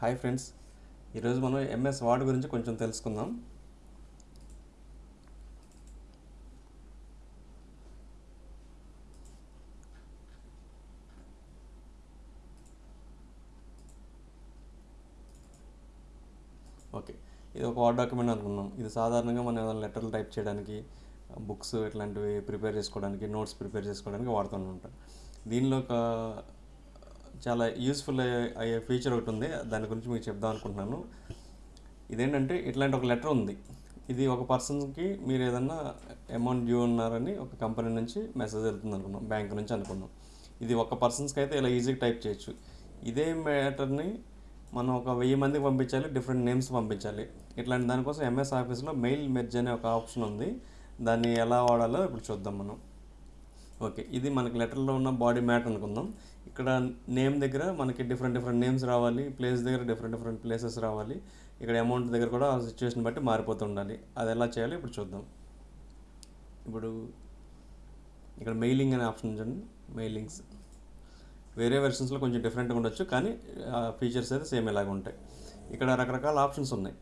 Hi friends. ఈరోజు మనం MS ward గురించి కొంచెం తెలుసుకుందాం. ఓకే. ఇది ఒక వార్డ్ డాక్యుమెంట్ అనుకున్నాం ఇది సాధారణంగా మనం ఏదైనా లెటర్లు టైప్ చేయడానికి బుక్స్ ఇట్లాంటివి ప్రిపేర్ చేసుకోవడానికి నోట్స్ ప్రిపేర్ చేసుకోవడానికి వాడుతూ ఉంటాం. దీనిలో ఒక చాలా యూస్ఫుల్ అయ్యే ఫీచర్ ఒకటి ఉంది. దాని గురించి మీకు చెప్దాం అనుకుంటున్నాను. ఇదేంటంటే ఇట్లాంటి ఒక లెటర్ ఉంది. ఇది ఒక పర్సన్కి మీరు ఏదన్నా అమౌంట్ డ్యూ ఉన్నారని ఒక కంపెనీ నుంచి మెసేజ్ వెళ్తుంది అనుకున్నాం. బ్యాంక్ నుంచి అనుకున్నాం. ఇది ఒక పర్సన్స్కి అయితే ఇలా ఈజీగా టైప్ చేయొచ్చు. ఇదే మ్యాటర్ని మనం ఒక వెయ్యి మందికి పంపించాలి డిఫరెంట్ నేమ్స్ పంపించాలి. ఇట్లాంటి దానికోసం ఎంఎస్ ఆఫీస్లో మెయిల్ మెర్జ్ అనే ఒక ఆప్షన్ ఉంది. దాన్ని ఎలా వాడాలో ఇప్పుడు చూద్దాం మనం. ఓకే ఇది మనకి లెటర్లో ఉన్న బాడీ మ్యాట్ అనుకుందాం. ఇక్కడ నేమ్ దగ్గర మనకి డిఫరెంట్ డిఫరెంట్ నేమ్స్ రావాలి ప్లేస్ దగ్గర డిఫరెంట్ డిఫరెంట్ ప్లేసెస్ రావాలి. ఇక్కడ అమౌంట్ దగ్గర కూడా సిచ్యువేషన్ బట్టి మారిపోతూ ఉండాలి. అది ఎలా చేయాలి ఇప్పుడు చూద్దాం. ఇప్పుడు ఇక్కడ మెయిలింగ్ అనే ఆప్షన్ చూడండి. మెయిలింగ్స్ వేరే వెర్షన్స్లో కొంచెం డిఫరెంట్గా ఉండొచ్చు కానీ ఫీచర్స్ అయితే సేమ్ ఇలాగ ఉంటాయి. ఇక్కడ రకరకాల ఆప్షన్స్ ఉన్నాయి.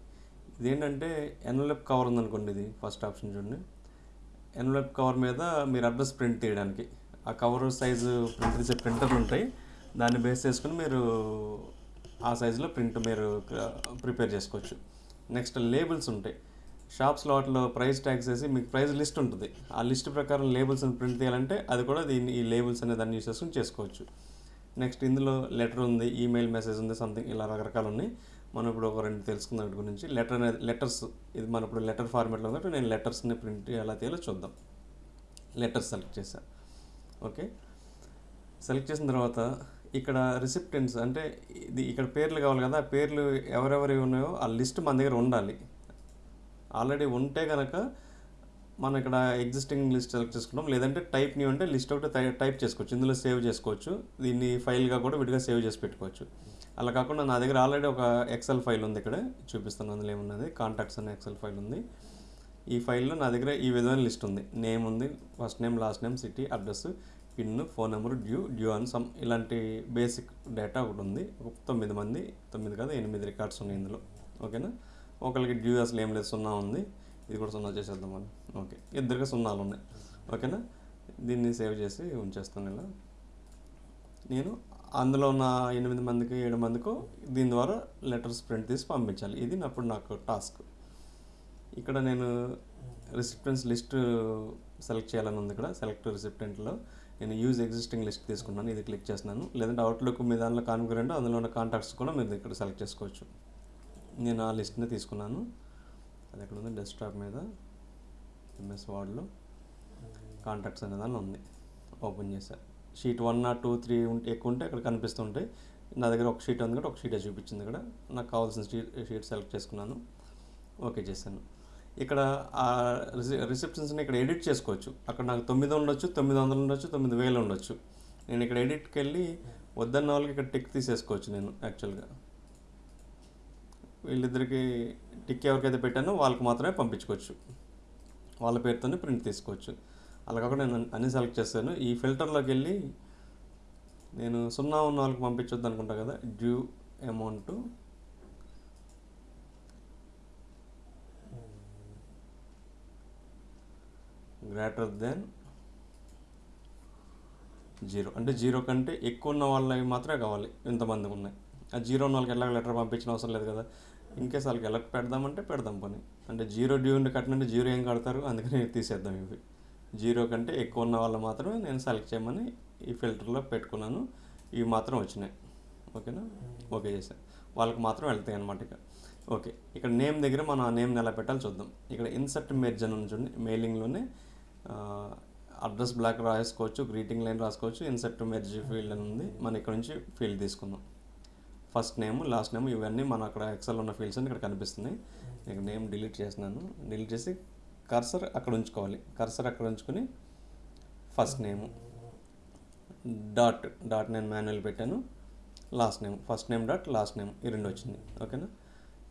ఇదేంటంటే ఎన్వలప్ కవర్ ఉందనుకోండి ఇది ఫస్ట్ ఆప్షన్ చూడండి. ఎన్వలప్ కవర్ మీద మీరు అడ్రస్ ప్రింట్ తీయడానికి. ఆ కవర్ సైజు ప్రింట్ తీసే ప్రింటర్లు ఉంటాయి. దాన్ని బేస్ చేసుకుని మీరు ఆ సైజులో ప్రింట్ మీరు ప్రిపేర్ చేసుకోవచ్చు. నెక్స్ట్ లేబుల్స్ ఉంటాయి. షాప్స్ వాటిలో ప్రైస్ ట్యాగ్స్ వేసి మీకు ప్రైస్ లిస్ట్ ఉంటుంది. ఆ లిస్ట్ ప్రకారం లేబుల్స్ని ప్రింట్ తీయాలంటే అది కూడా దీన్ని ఈ లేబుల్స్ అనే దాన్ని యూస్ చేసుకుని చేసుకోవచ్చు. నెక్స్ట్ ఇందులో లెటర్ ఉంది ఈమెయిల్ మెసేజ్ ఉంది సంథింగ్ ఇలా రకరకాలు ఉన్నాయి. మనం ఇప్పుడు ఒక రెండు తెలుసుకుందాం వీటి గురించి. లెటర్ అనేది లెటర్స్ ఇది మన ఇప్పుడు లెటర్ ఫార్మేట్లో ఉంది నేను లెటర్స్ని ప్రింట్ ఎలా తీయాలో చూద్దాం. లెటర్స్ సెలెక్ట్ చేశాను ఓకే సెలెక్ట్ చేసిన తర్వాత ఇక్కడ రిసిప్టెంట్స్ అంటే ఇది ఇక్కడ పేర్లు కావాలి కదా ఆ పేర్లు ఎవరెవరి ఉన్నాయో ఆ లిస్ట్ మన దగ్గర ఉండాలి. ఆల్రెడీ ఉంటే కనుక మనం ఇక్కడ ఎగ్జిస్టింగ్ లిస్ట్ సెలెక్ట్ చేసుకుంటాం. లేదంటే టైప్ న్యూ అంటే లిస్ట్ ఒకటి టై- టైప్ చేసుకోవచ్చు. ఇందులో సేవ్ చేసుకోవచ్చు. దీన్ని ఫైల్గా కూడా విడిగా సేవ్ చేసి పెట్టుకోవచ్చు. అలా కాకుండా నా దగ్గర ఆల్రెడీ ఒక ఎక్సెల్ ఫైల్ ఉంది ఇక్కడ చూపిస్తాను అందులో ఏమున్నది. కాంటాక్ట్స్ అనే ఎక్సెల్ ఫైల్ ఉంది. ఈ ఫైల్లో నా దగ్గర ఈ విధమైన లిస్ట్ ఉంది. నేమ్ ఉంది first name last name city address pin phone number due due అని సమ్ ఇలాంటి బేసిక్ డేటా ఒకటి ఉంది. ఒక తొమ్మిది మంది తొమ్మిది కాదు ఎనిమిది రికార్డ్స్ ఉన్నాయి ఇందులో. ఓకేనా ఒకరికి డ్యూ అసలు ఏం లేదు సున్నా ఉంది. ఇది కూడా సున్నా చేసేద్దాం మనం ఓకే ఇద్దరికి సున్నాలు ఉన్నాయి. ఓకేనా దీన్ని సేవ్ చేసి ఉంచేస్తాను ఇలా. నేను అందులో ఉన్న ఎనిమిది మందికి ఏడు మందికి దీని ద్వారా లెటర్స్ ప్రింట్ తీసి పంపించాలి. ఇది అప్పుడు నాకు టాస్క్. ఇక్కడ నేను రిసిప్టెంట్స్ లిస్ట్ సెలెక్ట్ చేయాలని ఉంది ఇక్కడ. సెలెక్ట్ రిసిప్టెంట్లో నేను యూజ్ ఎగ్జిస్టింగ్ లిస్ట్ తీసుకున్నాను. ఇది క్లిక్ చేస్తున్నాను. లేదంటే అవుట్లుక్ మీ దానిలో కాన్ఫిగరెంట్ అందులో ఉన్న కాంటాక్ట్స్ కూడా మీరు ఇక్కడ సెలెక్ట్ చేసుకోవచ్చు. నేను ఆ లిస్ట్ని తీసుకున్నాను. అది ఎక్కడ ఉంది? డెస్క్టాప్ మీద. ఎంఎస్ వార్డ్లో కాంటాక్ట్స్ అనే ఉంది. ఓపెన్ చేశారు sheet one not two three ఉంటే ఎక్కువ ఉంటే ఇక్కడ కనిపిస్తుంటాయి నా దగ్గర ఒక షీట్ ఉంది కాబట్టి ఒక షీటే చూపించింది ఇక్కడ. నాకు కావాల్సిన షీట్ షీట్ సెలెక్ట్ చేసుకున్నాను. ఓకే చేశాను. ఇక్కడ ఆ రిసెప్షన్స్ని ఇక్కడ ఎడిట్ చేసుకోవచ్చు. అక్కడ నాకు తొమ్మిది ఉండొచ్చు తొమ్మిది వందలు ఉండొచ్చు తొమ్మిది వేలు ఉండొచ్చు. నేను ఇక్కడ ఎడిట్కి వెళ్ళి వద్దన్న వాళ్ళకి ఇక్కడ టిక్ తీసేసుకోవచ్చు నేను యాక్చువల్గా. వీళ్ళిద్దరికి టిక్ ఎవరికైతే పెట్టానో వాళ్ళకి మాత్రమే పంపించుకోవచ్చు. వాళ్ళ పేరుతోనే ప్రింట్ తీసుకోవచ్చు. అలా కాకుండా నేను అన్ని సెలెక్ట్ చేస్తాను. ఈ ఫిల్టర్లోకి వెళ్ళి నేను సున్నా ఉన్న వాళ్ళకి పంపించొద్దు అనుకుంటా కదా. Due amount. Greater than zero. అంటే జీరో కంటే ఎక్కువ ఉన్న వాళ్ళకి మాత్రమే కావాలి. ఇంతమంది ఉన్నాయి. ఆ జీరో ఉన్న వాళ్ళకి ఎలా లెటర్ పంపించిన అవసరం లేదు కదా. ఇంకేస్ వాళ్ళకి ఎలా పెడదామంటే పెడదాం పని. అంటే జీరో డ్యూ ఉండి కట్టినంటే జీరో ఏం కడతారు? అందుకని తీసేద్దాం ఇవి. జీరో కంటే ఎక్కువ ఉన్న వాళ్ళు మాత్రమే నేను సెలెక్ట్ చేయమని ఈ ఫిల్టర్లో పెట్టుకున్నాను. ఇవి మాత్రం వచ్చినాయి. ఓకేనా? ఓకే చేశాను వాళ్ళకి మాత్రం వెళ్తాయి అనమాట ఇక. ఓకే ఇక్కడ నేమ్ దగ్గర మనం ఆ నేమ్ని ఎలా పెట్టాలో చూద్దాం. ఇక్కడ ఇన్సర్ట్ మెర్జ్ అని ఉంచండి మెయిలింగ్లోనే. అడ్రస్ బ్లాక్ రాసుకోవచ్చు గ్రీటింగ్ లైన్ రాసుకోవచ్చు ఇన్సర్ట్ మెర్జ్ ఫీల్డ్ అని ఉంది. మనం ఇక్కడ నుంచి ఫీల్డ్ తీసుకుందాం. ఫస్ట్ నేమ్ లాస్ట్ నేమ్ ఇవన్నీ మన అక్కడ ఎక్సెల్ ఉన్న ఫీల్డ్స్ అని ఇక్కడ కనిపిస్తున్నాయి. నేను నేమ్ డిలీట్ చేసినాను డిలీట్ చేసి కర్సర్ అక్కడ ఉంచుకోవాలి. కర్సర్ అక్కడ ఉంచుకొని ఫస్ట్ నేమ్ డాట్ డాట్ నేను మాన్యువల్ పెట్టాను. Last name first name dot last name ఈ రెండు వచ్చింది. ఓకేనా?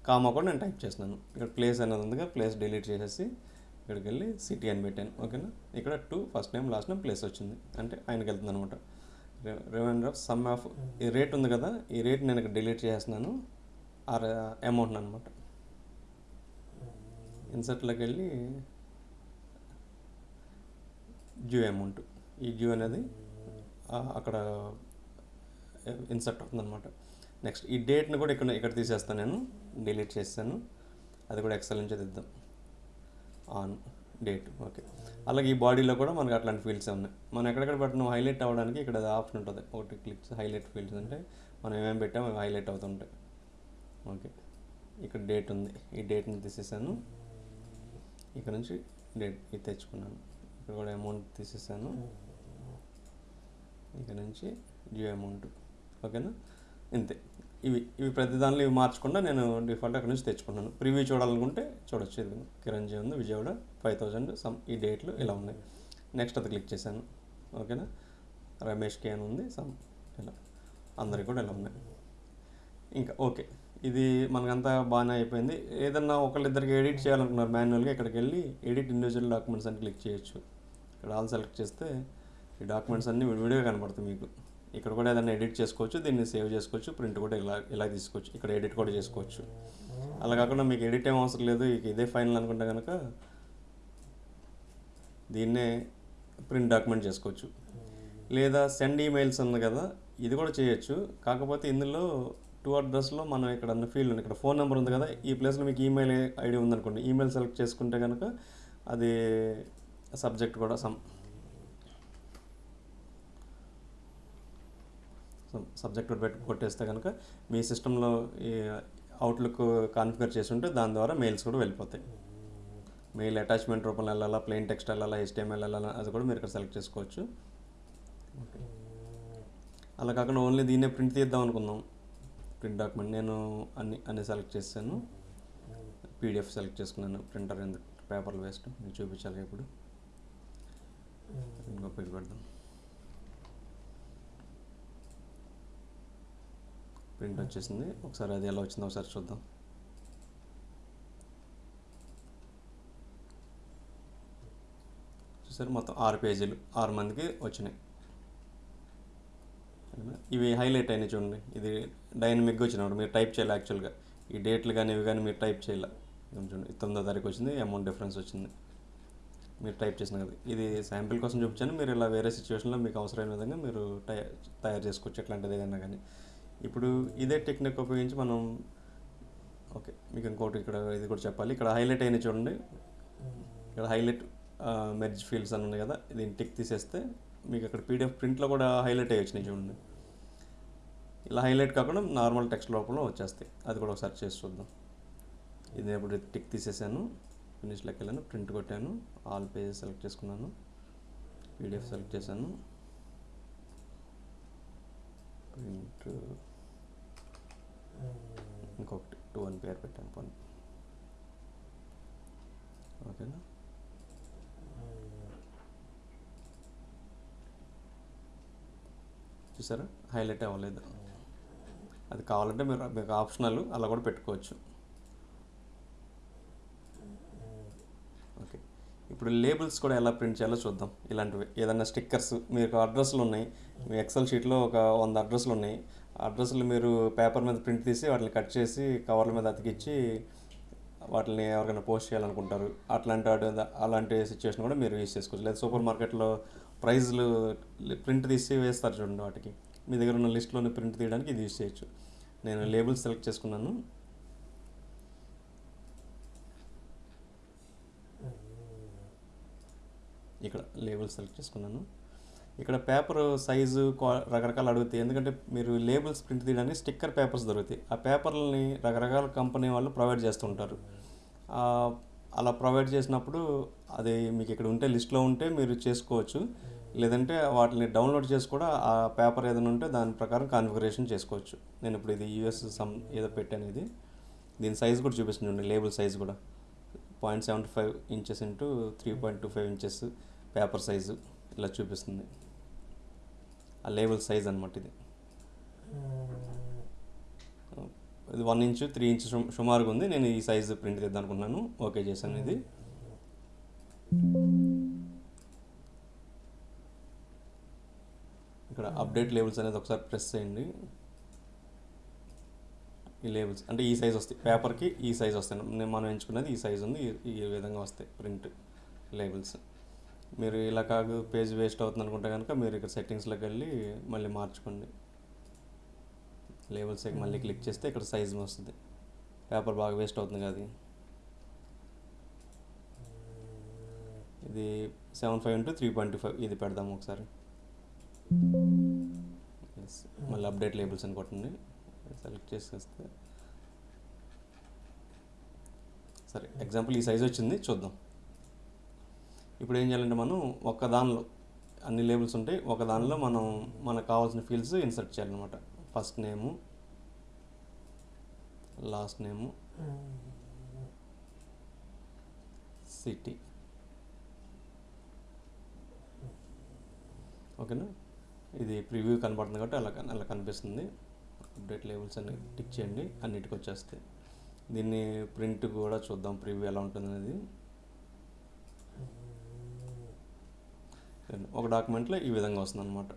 కామా కూడా నేను టైప్ చేస్తున్నాను. ఇక్కడ ప్లేస్ అనేది ఉందిగా ప్లేస్ డిలీట్ చేసేసి ఇక్కడికి వెళ్ళి సిటీ అని పెట్టాను. ఓకేనా? ఇక్కడ two first name last name place వచ్చింది. అంటే ఆయనకి వెళ్తుంది అనమాట. రిమైండర్ ఆఫ్ సమ్ ఆఫ్ ఈ రేట్ ఉంది కదా ఈ రేట్ నేను ఇక్కడ డిలీట్ చేస్తున్నాను. ఆర్ అమౌంట్ అనమాట. ఇన్సర్ట్లోకి వెళ్ళి డ్యూ అమౌంట్. ఈ డ్యూ అనేది అక్కడ ఇన్సర్ట్ అవుతుందన్నమాట. నెక్స్ట్ ఈ డేట్ని కూడా ఇక్కడ ఇక్కడ తీసేస్తాను నేను. డిలీట్ చేస్తాను అది కూడా ఎక్సెల్ నుంచి తెద్దాం ఆన్ డేట్. ఓకే. అలాగే ఈ బాడీలో కూడా మనకి అట్లాంటి ఫీల్డ్స్ ఉన్నాయి. మనం ఎక్కడెక్కడ పెట్టినాం హైలైట్ అవ్వడానికి ఇక్కడ ఆప్షన్ ఉంటుంది. ఒకటి క్లిక్స్ హైలైట్ ఫీల్డ్స్ అంటే మనం ఏమేమి పెట్టామో అవి హైలైట్ అవుతుంటాయి ఓకే. ఇక్కడ డేట్ ఉంది. ఈ డేట్ని తీసేసాను. ఇక్కడ నుంచి డేట్ ఇది తెచ్చుకున్నాను. ఇక్కడ కూడా అమౌంట్ తీసేసాను. ఇక్కడ నుంచి డ్యూ అమౌంట్ ఓకేనా ఇంతే. ఇవి ఇవి ప్రతి దానిలో ఇవి మార్చకుండా నేను డిఫాల్ట్ అక్కడ నుంచి తెచ్చుకున్నాను. ప్రివ్యూ చూడాలనుకుంటే చూడొచ్చు. ఇది కిరణ్జీ ఉంది విజయవాడ. ఫైవ్ థౌజండ్ సమ్ ఈ డేట్లు ఇలా ఉన్నాయి. నెక్స్ట్ అది క్లిక్ చేశాను. ఓకేనా రమేష్ కే అని ఉంది సమ్ ఇలా. అందరికి కూడా ఇలా ఉన్నాయి. ఇంకా ఓకే ఇది మనకంతా బాగానే అయిపోయింది. ఏదన్నా ఒకళ్ళిద్దరికి ఎడిట్ చేయాలనుకున్నారు మాన్యువల్గా ఇక్కడికి వెళ్ళి ఎడిట్ ఇండివిజువల్ డాక్యుమెంట్స్ అని క్లిక్ చేయొచ్చు. ఇక్కడ ఆల్ సెలెక్ట్ చేస్తే ఈ డాక్యుమెంట్స్ అన్నీ విడివిడిగా కనపడతాయి మీకు. ఇక్కడ కూడా ఏదైనా ఎడిట్ చేసుకోవచ్చు దీన్ని సేవ్ చేసుకోవచ్చు ప్రింట్ కూడా ఇలా ఇలా తీసుకోవచ్చు ఇక్కడ ఎడిట్ కూడా చేసుకోవచ్చు. అలా కాకుండా మీకు ఎడిట్ ఏం అవసరం లేదు ఇక ఇదే ఫైనల్ అనుకుంటే కనుక దీన్నే ప్రింట్ డాక్యుమెంట్ చేసుకోవచ్చు. లేదా సెండ్ ఈమెయిల్స్ ఉంది కదా ఇది కూడా చేయొచ్చు. కాకపోతే ఇందులో టూ అడ్రస్లో మనం ఇక్కడ ఉన్న ఫీల్డ్ ఉంది. ఇక్కడ ఫోన్ నెంబర్ ఉంది కదా ఈ ప్లేస్లో మీకు ఈమెయిల్ ఐడి ఉందనుకోండి. ఈమెయిల్ సెలెక్ట్ చేసుకుంటే కనుక అది సబ్జెక్ట్ కూడా సమ్ సబ్జెక్ట్ పెట్టి కొట్టేస్తే కనుక మీ సిస్టంలో ఈ అవుట్లుక్ కాన్ఫిగర్ చేసి ఉంటే దాని ద్వారా మెయిల్స్ కూడా వెళ్ళిపోతాయి. మెయిల్ అటాచ్మెంట్ రూపంలో వెళ్ళాలా ప్లెయిన్ టెక్స్ట్ వెళ్ళాలా హెచ్టిఎంఎల్ వెళ్ళాలా అది కూడా మీరు ఇక్కడ సెలెక్ట్ చేసుకోవచ్చు. అలా కాకుండా ఓన్లీ దీన్నే ప్రింట్ తీద్దాం అనుకుందాం. ప్రింట్ డాక్యుమెంట్ నేను అన్ని అన్ని సెలెక్ట్ చేశాను పీడిఎఫ్ సెలెక్ట్ చేసుకున్నాను. ప్రింటర్ ఎందుకు పేపర్లు వేస్ట్ మీకు చూపించాలి ఇప్పుడు. ఇంకో పేరు పెడదాం. ప్రింట్ వచ్చేసింది. ఒకసారి అది ఎలా వచ్చిందో ఒకసారి చూద్దాం. చూసారు? మొత్తం ఆరు పేజీలు ఆరు మందికి వచ్చినాయి. ఇవి హైలైట్ అయినాయి చూడండి. ఇది డైనమిక్గా వచ్చినప్పుడు మీరు టైప్ చేయాలి యాక్చువల్గా. ఈ డేట్లు కానీ ఇవి కానీ మీరు టైప్ చేయాలి. చూడండి తొమ్మిదో తారీఖు వచ్చింది అమౌంట్ డిఫరెన్స్ వచ్చింది. మీరు టైప్ చేసిన కదా ఇది శాంపిల్ కోసం చూపించాను. మీరు ఇలా వేరే సిచ్యువేషన్లో మీకు అవసరమైన విధంగా మీరు టై తయారు చేసుకోవచ్చు ఎట్లాంటిది ఏదైనా కానీ. ఇప్పుడు ఇదే టెక్నిక్ ఉపయోగించి మనం ఓకే మీకు ఇంకోటి ఇక్కడ ఇది కూడా చెప్పాలి. ఇక్కడ హైలైట్ అయిన చూడండి. ఇక్కడ హైలైట్ మెర్జ్ ఫీల్డ్స్ అని ఉన్నాయి కదా. దీన్ని టిక్ తీసేస్తే మీకు అక్కడ పీడిఎఫ్ ప్రింట్లో కూడా హైలైట్ అయ్యి వచ్చినాయి చూడండి. ఇలా హైలైట్ కాకుండా నార్మల్ టెక్స్ట్ లోపల వచ్చేస్తాయి. అది కూడా ఒకసారి చేసి చూద్దాం. ఇది నేను ఇప్పుడు టిక్ తీసేసాను. ఫినిష్లోకి వెళ్ళాను. ప్రింట్ కొట్టాను. ఆల్ పేజెస్ సెలెక్ట్ చేసుకున్నాను. పీడిఎఫ్ సెలెక్ట్ చేశాను. ప్రింట్ ఇంకొకటి. టూ అని పేరు పెట్టాను. పోనీ. ఓకేనా? చూసారా? హైలైట్ అవ్వలేదు. అది కావాలంటే మీరు మీకు ఆప్షనల్ అలా కూడా పెట్టుకోవచ్చు. ఓకే. ఇప్పుడు లేబుల్స్ కూడా ఎలా ప్రింట్ చేయాలో చూద్దాం. ఇలాంటివి. ఏదైనా స్టిక్కర్స్ మీకు అడ్రస్లు ఉన్నాయి. మీ ఎక్సెల్ షీట్లో ఒక వంద అడ్రస్లు ఉన్నాయి. అడ్రస్లు మీరు పేపర్ మీద ప్రింట్ తీసి వాటిని కట్ చేసి కవర్ల మీద అతికిచ్చి వాటిని ఎవరికైనా పోస్ట్ చేయాలనుకుంటారు. అట్లాంటి వాటి- అలాంటి సిచ్యువేషన్ కూడా మీరు యూస్ చేసుకోవచ్చు. లేదా సూపర్ మార్కెట్లో ప్రైజ్లు ప్రింట్ తీసి వేస్తారు చూడండి వాటికి. మీ దగ్గర ఉన్న లిస్ట్లోని ప్రింట్ తీయడానికి ఇది యూజ్ చేయొచ్చు. నేను లేబుల్ సెలెక్ట్ చేసుకున్నాను. ఇక్కడ లేబుల్ సెలెక్ట్ చేసుకున్నాను. ఇక్కడ పేపర్ సైజు క్వా- రకరకాలు అడుగుతాయి. ఎందుకంటే మీరు లేబుల్స్ ప్రింట్ తీయడానికి స్టిక్కర్ పేపర్స్ దొరుకుతాయి. ఆ పేపర్లని రకరకాల కంపెనీ వాళ్ళు ప్రొవైడ్ చేస్తుంటారు అలా ప్రొవైడ్ చేసినప్పుడు అది మీకు ఇక్కడ ఉంటే లిస్ట్లో ఉంటే మీరు చేసుకోవచ్చు. లేదంటే వాటిని డౌన్లోడ్ చేసి కూడా ఆ పేపర్ ఏదైనా ఉంటే దాని ప్రకారం కాన్ఫిగరేషన్ చేసుకోవచ్చు. నేను ఇప్పుడు ఇది యూఎస్ సమ్ ఏదో పెట్టాను ఇది దీని సైజ్ కూడా చూపిస్తుంది లేబుల్ సైజ్ కూడా. Point seventy five inches into three point two five inches paper size ఇలా చూపిస్తుంది. ఆ లేబుల్ సైజ్ అనమాట ఇది. ఇది వన్ ఇంచు త్రీ ఇంచ్ సుమారుగా ఉంది. నేను ఈ సైజు ప్రింట్ తీద్దాం అనుకున్నాను. ఓకే చేశాను ఇది. ఇక్కడ అప్డేట్ లేబుల్స్ అనేది ఒకసారి ప్రెస్ చేయండి. ఈ లేబుల్స్ అంటే ఈ సైజ్ వస్తాయి. పేపర్కి ఈ సైజ్ వస్తాయి. నేను మనం ఎంచుకున్నది ఈ సైజ్ ఉంది. ఈ- విధంగా వస్తాయి ప్రింట్ లేబుల్స్ మీరు ఇలా కాదు పేజ్ వేస్ట్ అవుతుంది అనుకుంటే కనుక మీరు ఇక్కడ సెట్టింగ్స్లోకి వెళ్ళి మళ్ళీ మార్చుకోండి. లేబుల్స్ మళ్ళీ క్లిక్ చేస్తే ఇక్కడ సైజ్ వస్తుంది. పేపర్ బాగా వేస్ట్ అవుతుంది కదా అది. ఇది seven five into three point five ఇది పెడదాము ఒకసారి. మళ్ళీ అప్డేట్ లేబుల్స్ అని కొట్టండి. సెలెక్ట్ చేసేస్తే. సరే ఎగ్జాంపుల్ ఈ సైజ్ వచ్చింది చూద్దాం. ఇప్పుడు ఏం చేయాలంటే మనం ఒక దానిలో అన్ని లేబుల్స్ ఉంటాయి ఒక దానిలో మనం మనకు కావాల్సిన ఫీల్డ్స్ ఇన్సర్ట్ చేయాలన్నమాట. First name last name city ఓకేనా ఇది ప్రివ్యూ కనబడుతుంది కాబట్టి అలా అలా కనిపిస్తుంది. అప్డేట్ లేబుల్స్ అన్ని టిక్ చేయండి. అన్నిటికి వచ్చేస్తాయి. దీన్ని ప్రింట్ కూడా చూద్దాం. ప్రివ్యూ ఎలా ఉంటుంది అనేది. ఒక డాక్యుమెంట్లో ఈ విధంగా వస్తుంది అనమాట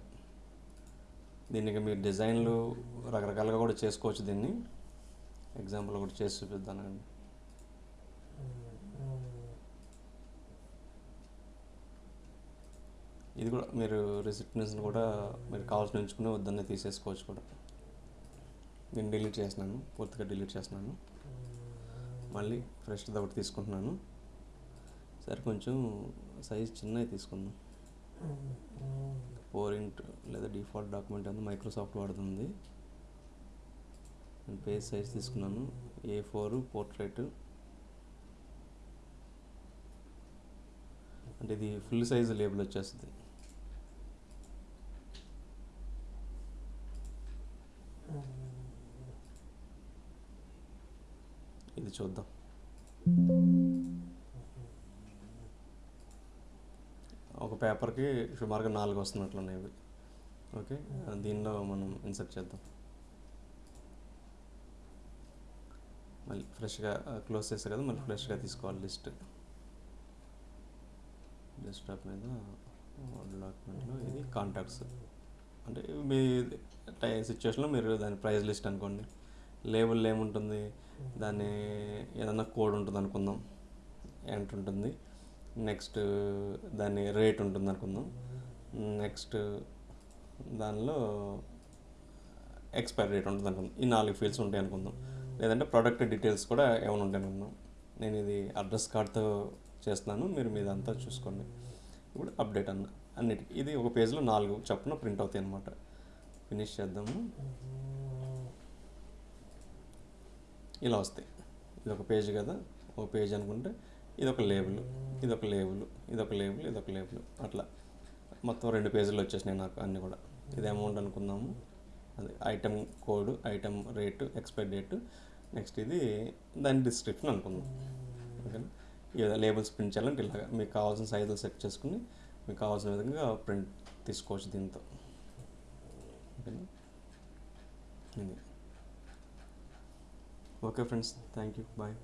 దీనికి మీరు డిజైన్లు రకరకాలుగా కూడా చేసుకోవచ్చు దీన్ని. ఎగ్జాంపుల్ కూడా చేసి చూపిద్దానండి ఇది కూడా మీరు రిసిప్ట్నెస్ని కూడా మీరు కావాల్సిన ఉంచుకుని వద్దన్నే తీసేసుకోవచ్చు కూడా. నేను డిలీట్ చేసినాను పూర్తిగా డిలీట్ చేస్తున్నాను. మళ్ళీ ఫ్రెష్ది ఒకటి తీసుకుంటున్నాను. సరే కొంచెం సైజ్ చిన్నవి తీసుకుందాం. ఫోర్ ఇంట్ లేదా డిఫాల్ట్ డాక్యుమెంట్ అనేది మైక్రోసాఫ్ట్ వాడుతుంది. నేను పేజ్ సైజ్ తీసుకున్నాను. ఏ ఫోర్ పోర్ట్రేట్ అంటే ఇది ఫుల్ సైజ్ లేబుల్ వచ్చేస్తుంది. ఇది చూద్దాం. ఒక పేపర్కి సుమారుగా నాలుగు వస్తున్నట్లున్నాయి ఇవి. ఓకే? దీనిలో మనం ఇన్సర్ట్ చేద్దాం. మళ్ళీ ఫ్రెష్గా క్లోజ్ చేస్తే కదా మళ్ళీ ఫ్రెష్గా తీసుకోవాలి లిస్ట్. డెస్క్టాప్ మీద డాక్యుమెంట్లో ఇది కాంటాక్ట్స్ అంటే మీ టై సిచ్యువేషన్లో మీరు దాని ప్రైస్ లిస్ట్ అనుకోండి. లేబుల్ ఏముంటుంది? దాన్ని ఏదన్నా కోడ్ ఉంటుంది అనుకుందాం. ఎంట్ ఉంటుంది. నెక్స్ట్ దాని రేట్ ఉంటుంది అనుకుందాం. నెక్స్ట్ దానిలో ఎక్స్పైరీ డేట్ ఉంటుంది అనుకుందాం. ఈ నాలుగు ఫీల్డ్స్ ఉంటాయి అనుకుందాం. లేదంటే ప్రోడక్ట్ డీటెయిల్స్ కూడా ఏమైనా ఉంటాయి అనుకుందాం. నేను ఇది అడ్రస్ కార్డ్తో చేస్తున్నాను మీరు మీదంతా చూసుకోండి. ఇప్పుడు అప్డేట్ అన్న అన్నిటికీ. ఇది ఒక పేజ్లో నాలుగు చప్పున ప్రింట్ అవుతాయి అన్నమాట. ఫినిష్ చేద్దాము. ఇలా వస్తాయి. ఇది ఒక పేజ్ కదా ఒక పేజ్ అనుకుంటే ఇది ఒక లేబుల్ ఇది ఒక లేబుల్ ఇది ఒక లేబుల్ ఇది ఒక లేబుల్ అట్లా. మొత్తం రెండు పేజీలు వచ్చేసినాయి నాకు అన్నీ కూడా. ఇది అమౌంట్ అనుకుందాము. అది item code item rate expire date. Next ఇది దాని డిస్క్రిప్షన్ అనుకుందాం. ఓకేనా? లేబుల్స్ ప్రింట్ చేయాలంటే ఇలాగ మీకు కావాల్సిన సైజులు సెట్ చేసుకుని మీకు కావాల్సిన విధంగా ప్రింట్ తీసుకోవచ్చు దీంతో. ఓకేనా? ఇది. Okay friends thank you bye